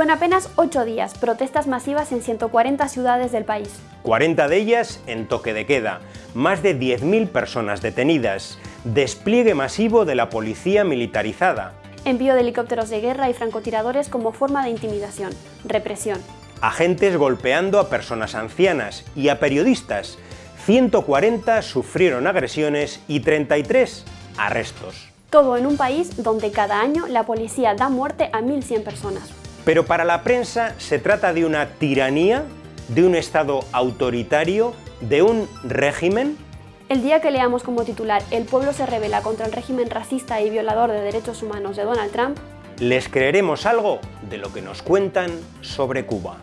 Fue en apenas ocho días, protestas masivas en 140 ciudades del país. 40 de ellas en toque de queda, más de 10.000 personas detenidas, despliegue masivo de la policía militarizada. Envío de helicópteros de guerra y francotiradores como forma de intimidación, represión. Agentes golpeando a personas ancianas y a periodistas. 140 sufrieron agresiones y 33 arrestos. Todo en un país donde cada año la policía da muerte a 1.100 personas. Pero para la prensa se trata de una tiranía, de un Estado autoritario, de un régimen. El día que leamos como titular El pueblo se revela contra el régimen racista y violador de derechos humanos de Donald Trump, les creeremos algo de lo que nos cuentan sobre Cuba.